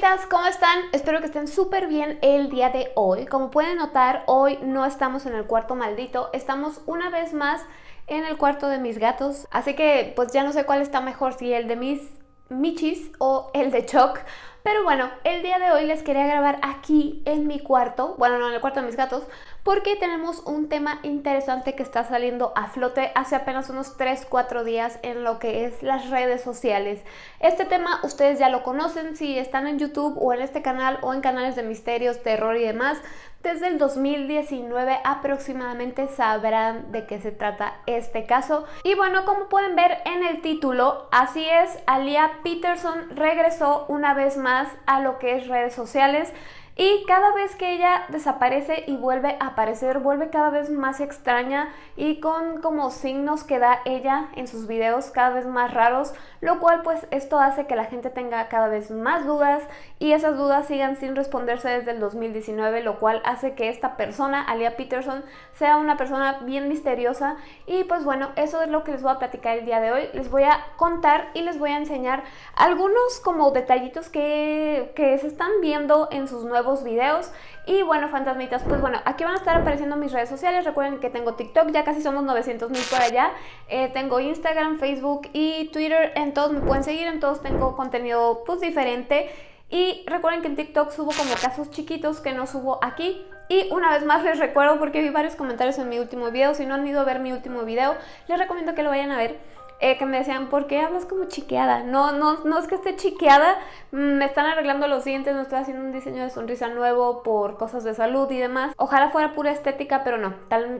fantasmitas, ¿cómo están? Espero que estén súper bien el día de hoy. Como pueden notar, hoy no estamos en el cuarto maldito, estamos una vez más en el cuarto de mis gatos. Así que pues ya no sé cuál está mejor, si el de mis michis o el de Choc. Pero bueno, el día de hoy les quería grabar aquí en mi cuarto, bueno, no en el cuarto de mis gatos, porque tenemos un tema interesante que está saliendo a flote hace apenas unos 3-4 días en lo que es las redes sociales. Este tema ustedes ya lo conocen si están en YouTube o en este canal o en canales de misterios, terror y demás. Desde el 2019 aproximadamente sabrán de qué se trata este caso. Y bueno, como pueden ver en el título, así es, Alia Peterson regresó una vez más a lo que es redes sociales. Y cada vez que ella desaparece y vuelve a aparecer, vuelve cada vez más extraña y con como signos que da ella en sus videos cada vez más raros, lo cual pues esto hace que la gente tenga cada vez más dudas y esas dudas sigan sin responderse desde el 2019, lo cual hace que esta persona, Alia Peterson, sea una persona bien misteriosa y pues bueno, eso es lo que les voy a platicar el día de hoy. Les voy a contar y les voy a enseñar algunos como detallitos que, que se están viendo en sus nuevos videos. Y bueno, fantasmitas, pues bueno, aquí van a estar apareciendo mis redes sociales. Recuerden que tengo TikTok, ya casi somos 900 mil por allá. Eh, tengo Instagram, Facebook y Twitter. En todos me pueden seguir, en todos tengo contenido pues diferente. Y recuerden que en TikTok subo como casos chiquitos que no subo aquí. Y una vez más les recuerdo porque vi varios comentarios en mi último video. Si no han ido a ver mi último video, les recomiendo que lo vayan a ver eh, que me decían, ¿por qué hablas como chiqueada? No, no, no es que esté chiqueada, mm, me están arreglando los dientes, no estoy haciendo un diseño de sonrisa nuevo por cosas de salud y demás. Ojalá fuera pura estética, pero no,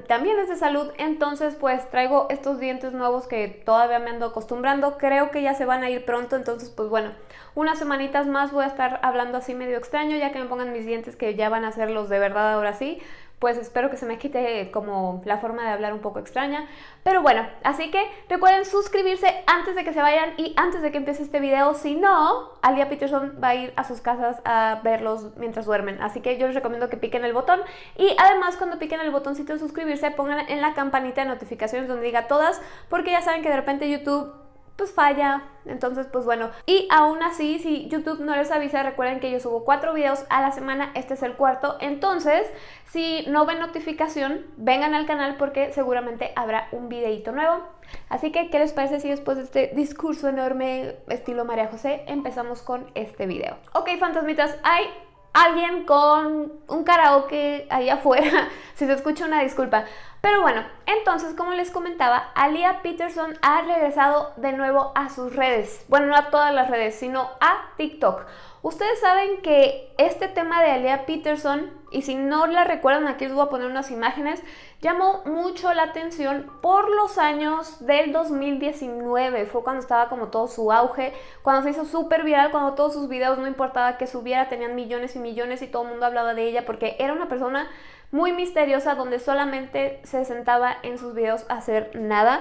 también es de salud, entonces pues traigo estos dientes nuevos que todavía me ando acostumbrando, creo que ya se van a ir pronto, entonces pues bueno, unas semanitas más voy a estar hablando así medio extraño, ya que me pongan mis dientes que ya van a ser los de verdad ahora sí, pues espero que se me quite como la forma de hablar un poco extraña. Pero bueno, así que recuerden suscribirse antes de que se vayan y antes de que empiece este video. Si no, Alia Peterson va a ir a sus casas a verlos mientras duermen. Así que yo les recomiendo que piquen el botón. Y además cuando piquen el botoncito de suscribirse, pongan en la campanita de notificaciones donde diga todas. Porque ya saben que de repente YouTube pues falla. Entonces, pues bueno. Y aún así, si YouTube no les avisa, recuerden que yo subo cuatro videos a la semana. Este es el cuarto. Entonces, si no ven notificación, vengan al canal porque seguramente habrá un videito nuevo. Así que, ¿qué les parece si después de este discurso enorme estilo María José, empezamos con este video? Ok, fantasmitas, hay alguien con un karaoke ahí afuera. si se escucha una disculpa. Pero bueno, entonces como les comentaba, Alia Peterson ha regresado de nuevo a sus redes. Bueno, no a todas las redes, sino a TikTok. Ustedes saben que este tema de Alia Peterson, y si no la recuerdan, aquí les voy a poner unas imágenes, llamó mucho la atención por los años del 2019. Fue cuando estaba como todo su auge, cuando se hizo súper viral, cuando todos sus videos, no importaba que subiera, tenían millones y millones y todo el mundo hablaba de ella porque era una persona muy misteriosa donde solamente se sentaba en sus videos a hacer nada.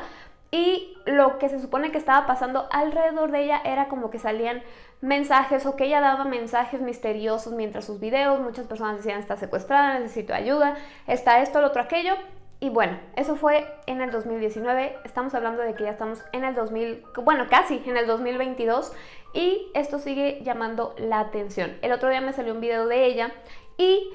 Y lo que se supone que estaba pasando alrededor de ella era como que salían mensajes o que ella daba mensajes misteriosos mientras sus videos, muchas personas decían está secuestrada, necesito ayuda, está esto, lo otro, aquello. Y bueno, eso fue en el 2019, estamos hablando de que ya estamos en el 2000, bueno, casi en el 2022 y esto sigue llamando la atención. El otro día me salió un video de ella y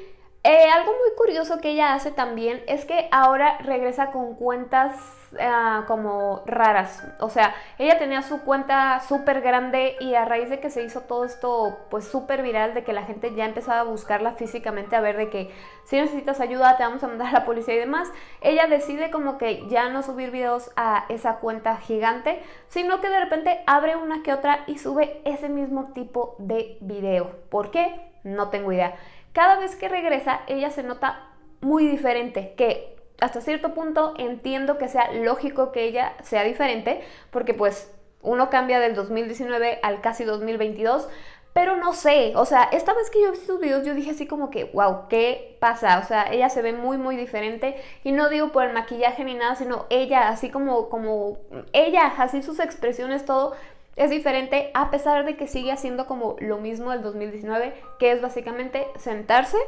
eh, algo muy curioso que ella hace también es que ahora regresa con cuentas ah, como raras. O sea, ella tenía su cuenta súper grande y a raíz de que se hizo todo esto pues súper viral, de que la gente ya empezaba a buscarla físicamente, a ver de que si necesitas ayuda te vamos a mandar a la policía y demás, ella decide como que ya no subir videos a esa cuenta gigante, sino que de repente abre una que otra y sube ese mismo tipo de video. ¿Por qué? No tengo idea cada vez que regresa ella se nota muy diferente, que hasta cierto punto entiendo que sea lógico que ella sea diferente, porque pues uno cambia del 2019 al casi 2022, pero no sé, o sea, esta vez que yo vi sus videos yo dije así como que, wow, ¿qué pasa? O sea, ella se ve muy, muy diferente y no digo por el maquillaje ni nada, sino ella, así como, como, ella, así sus expresiones, todo, es diferente a pesar de que sigue haciendo como lo mismo del 2019, que es básicamente sentarse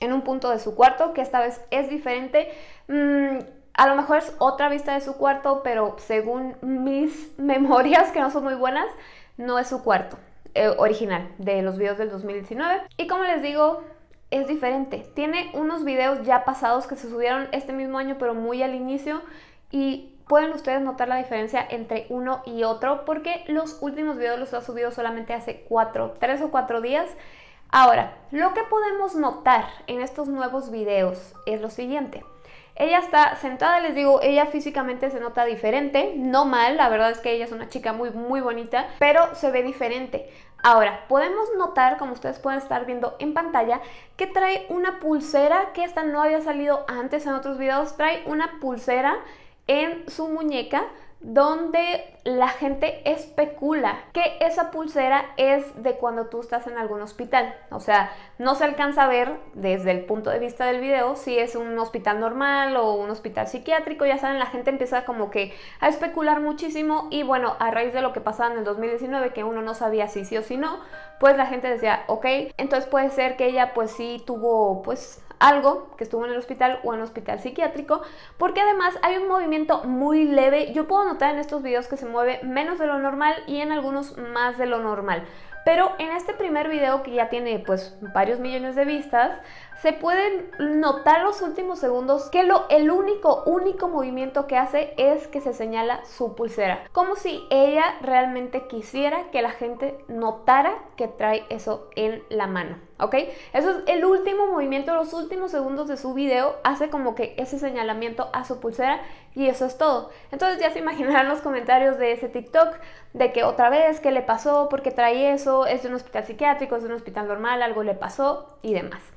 en un punto de su cuarto, que esta vez es diferente. Mm, a lo mejor es otra vista de su cuarto, pero según mis memorias, que no son muy buenas, no es su cuarto. eh, original de los videos del 2019. Y como les digo, es diferente. Tiene unos videos ya pasados que se subieron este mismo año, pero muy al inicio. Y pueden ustedes notar la diferencia entre uno y otro porque los últimos videos los ha subido solamente hace cuatro, tres o cuatro días. Ahora, lo que podemos notar en estos nuevos videos es lo siguiente. Ella está sentada, les digo, ella físicamente se nota diferente, no mal, la verdad es que ella es una chica muy, muy bonita, pero se ve diferente. Ahora, podemos notar, como ustedes pueden estar viendo en pantalla, que trae una pulsera, que esta no había salido antes en otros videos, trae una pulsera en su muñeca donde la gente especula que esa pulsera es de cuando tú estás en algún hospital. O sea, no se alcanza a ver desde el punto de vista del video si es un hospital normal o un hospital psiquiátrico. Ya saben, la gente empieza como que a especular muchísimo y bueno, a raíz de lo que pasaba en el 2019, que uno no sabía si sí o si no, pues la gente decía, ok, entonces puede ser que ella pues sí tuvo pues algo que estuvo en el hospital o en un hospital psiquiátrico, porque además hay un movimiento muy leve. Yo puedo notar en estos videos que se mueve menos de lo normal y en algunos más de lo normal. Pero en este primer video que ya tiene pues varios millones de vistas, se pueden notar los últimos segundos que lo, el único, único movimiento que hace es que se señala su pulsera. Como si ella realmente quisiera que la gente notara que trae eso en la mano. ¿Ok? Eso es el último movimiento, los últimos segundos de su video hace como que ese señalamiento a su pulsera y eso es todo. Entonces ya se imaginarán los comentarios de ese TikTok de que otra vez, ¿qué le pasó? ¿Por qué trae eso? ¿Es de un hospital psiquiátrico? ¿Es de un hospital normal? ¿Algo le pasó? Y demás.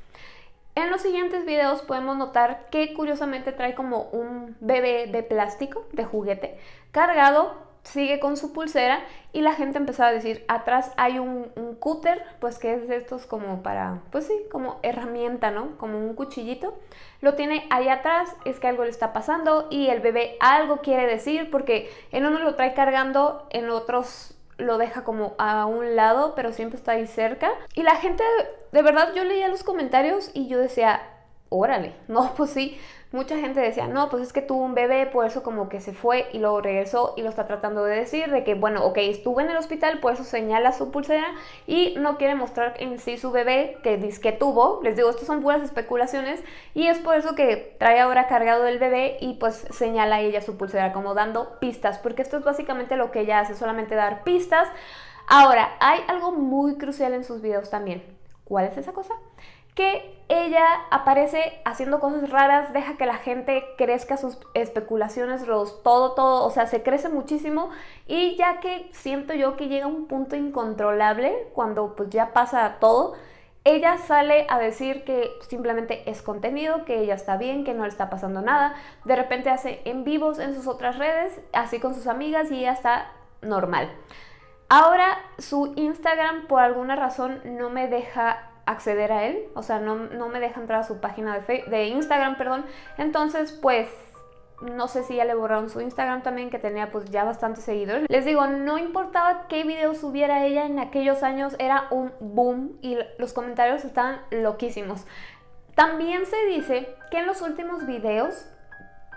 En los siguientes videos podemos notar que curiosamente trae como un bebé de plástico, de juguete, cargado, sigue con su pulsera y la gente empezó a decir, atrás hay un, un cúter, pues que es de estos como para, pues sí, como herramienta, ¿no? Como un cuchillito. Lo tiene ahí atrás, es que algo le está pasando y el bebé algo quiere decir porque en uno lo trae cargando, en otros lo deja como a un lado, pero siempre está ahí cerca. Y la gente, de verdad, yo leía los comentarios y yo decía, órale, no, pues sí, mucha gente decía, no, pues es que tuvo un bebé, por eso como que se fue y luego regresó y lo está tratando de decir, de que, bueno, ok, estuvo en el hospital, por eso señala su pulsera y no quiere mostrar en sí su bebé que dice que tuvo, les digo, estas son puras especulaciones y es por eso que trae ahora cargado el bebé y pues señala ella su pulsera como dando pistas, porque esto es básicamente lo que ella hace, solamente dar pistas. Ahora, hay algo muy crucial en sus videos también. ¿Cuál es esa cosa? Que ella aparece haciendo cosas raras, deja que la gente crezca sus especulaciones, todo, todo, o sea, se crece muchísimo y ya que siento yo que llega un punto incontrolable cuando pues ya pasa todo, ella sale a decir que simplemente es contenido, que ella está bien, que no le está pasando nada, de repente hace en vivos en sus otras redes, así con sus amigas y ella está normal. Ahora su Instagram por alguna razón no me deja acceder a él, o sea, no, me deja entrar a su página de, de Instagram, perdón. Entonces, pues no sé si ya le borraron su Instagram también, que tenía pues ya bastantes seguidores. Les digo, no importaba qué video subiera ella en aquellos años, era un boom y los comentarios estaban loquísimos. También se dice que en los últimos videos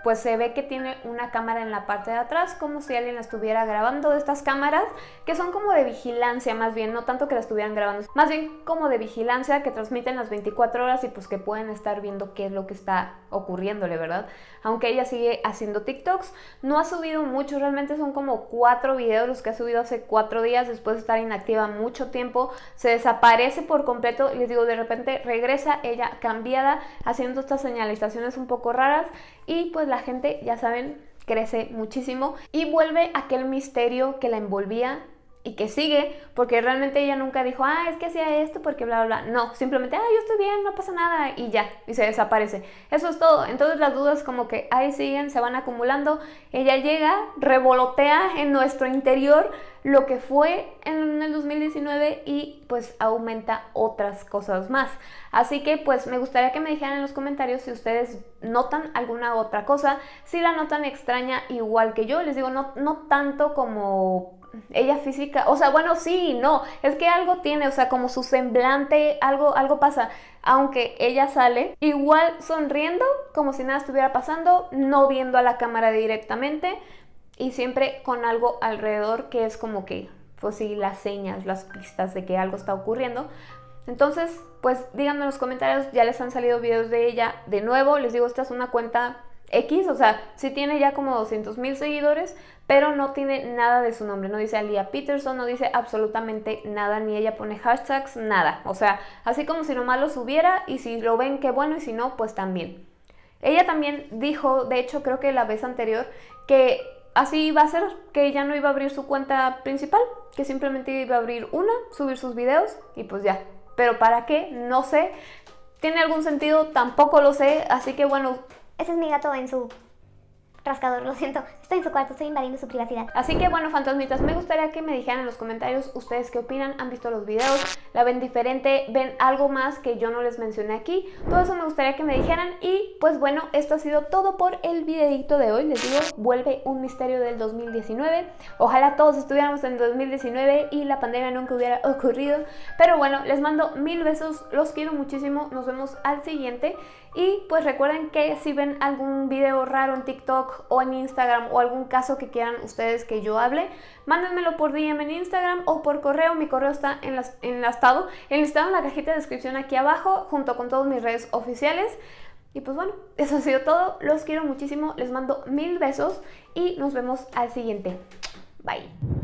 pues se ve que tiene una cámara en la parte de atrás, como si alguien la estuviera grabando. Estas cámaras, que son como de vigilancia más bien, no tanto que la estuvieran grabando, más bien como de vigilancia que transmiten las 24 horas y pues que pueden estar viendo qué es lo que está ocurriéndole, ¿verdad? Aunque ella sigue haciendo TikToks, no ha subido mucho, realmente son como cuatro videos los que ha subido hace cuatro días después de estar inactiva mucho tiempo, se desaparece por completo, les digo, de repente regresa ella cambiada, haciendo estas señalizaciones un poco raras y pues la gente, ya saben, crece muchísimo y vuelve aquel misterio que la envolvía y que sigue, porque realmente ella nunca dijo, ah, es que hacía esto porque bla, bla, bla. No, simplemente, ah, yo estoy bien, no pasa nada y ya, y se desaparece. Eso es todo. Entonces las dudas como que ahí siguen, se van acumulando. Ella llega, revolotea en nuestro interior lo que fue en el 2019 y pues aumenta otras cosas más. Así que pues me gustaría que me dijeran en los comentarios si ustedes notan alguna otra cosa, si la notan extraña igual que yo. Les digo, no, no tanto como ella física, o sea, bueno, sí, no, es que algo tiene, o sea, como su semblante, algo, algo pasa. Aunque ella sale igual sonriendo, como si nada estuviera pasando, no viendo a la cámara directamente y siempre con algo alrededor que es como que pues sí, las señas, las pistas de que algo está ocurriendo. Entonces, pues díganme en los comentarios, ya les han salido videos de ella. De nuevo, les digo, esta es una cuenta X, o sea, sí tiene ya como 200 mil seguidores, pero no tiene nada de su nombre, no dice Alia Peterson, no dice absolutamente nada, ni ella pone hashtags, nada. O sea, así como si nomás lo subiera y si lo ven, qué bueno, y si no, pues también. Ella también dijo, de hecho creo que la vez anterior, que así iba a ser, que ella no iba a abrir su cuenta principal, que simplemente iba a abrir una, subir sus videos y pues ya. Pero ¿para qué? No sé. ¿Tiene algún sentido? Tampoco lo sé. Así que bueno. Ese es mi gato en su rascador, lo siento. Estoy en su cuarto, estoy invadiendo su privacidad. Así que bueno, fantasmitas, me gustaría que me dijeran en los comentarios ustedes qué opinan, han visto los videos, la ven diferente, ven algo más que yo no les mencioné aquí. Todo eso me gustaría que me dijeran y pues bueno, esto ha sido todo por el videito de hoy. Les digo, vuelve un misterio del 2019. Ojalá todos estuviéramos en 2019 y la pandemia nunca hubiera ocurrido. Pero bueno, les mando mil besos, los quiero muchísimo, nos vemos al siguiente. Y pues recuerden que si ven algún video raro en TikTok o en Instagram o algún caso que quieran ustedes que yo hable, mándenmelo por DM en Instagram o por correo. Mi correo está enlastado, enlistado en la cajita de descripción aquí abajo junto con todas mis redes oficiales. Y pues bueno, eso ha sido todo. Los quiero muchísimo, les mando mil besos y nos vemos al siguiente. Bye.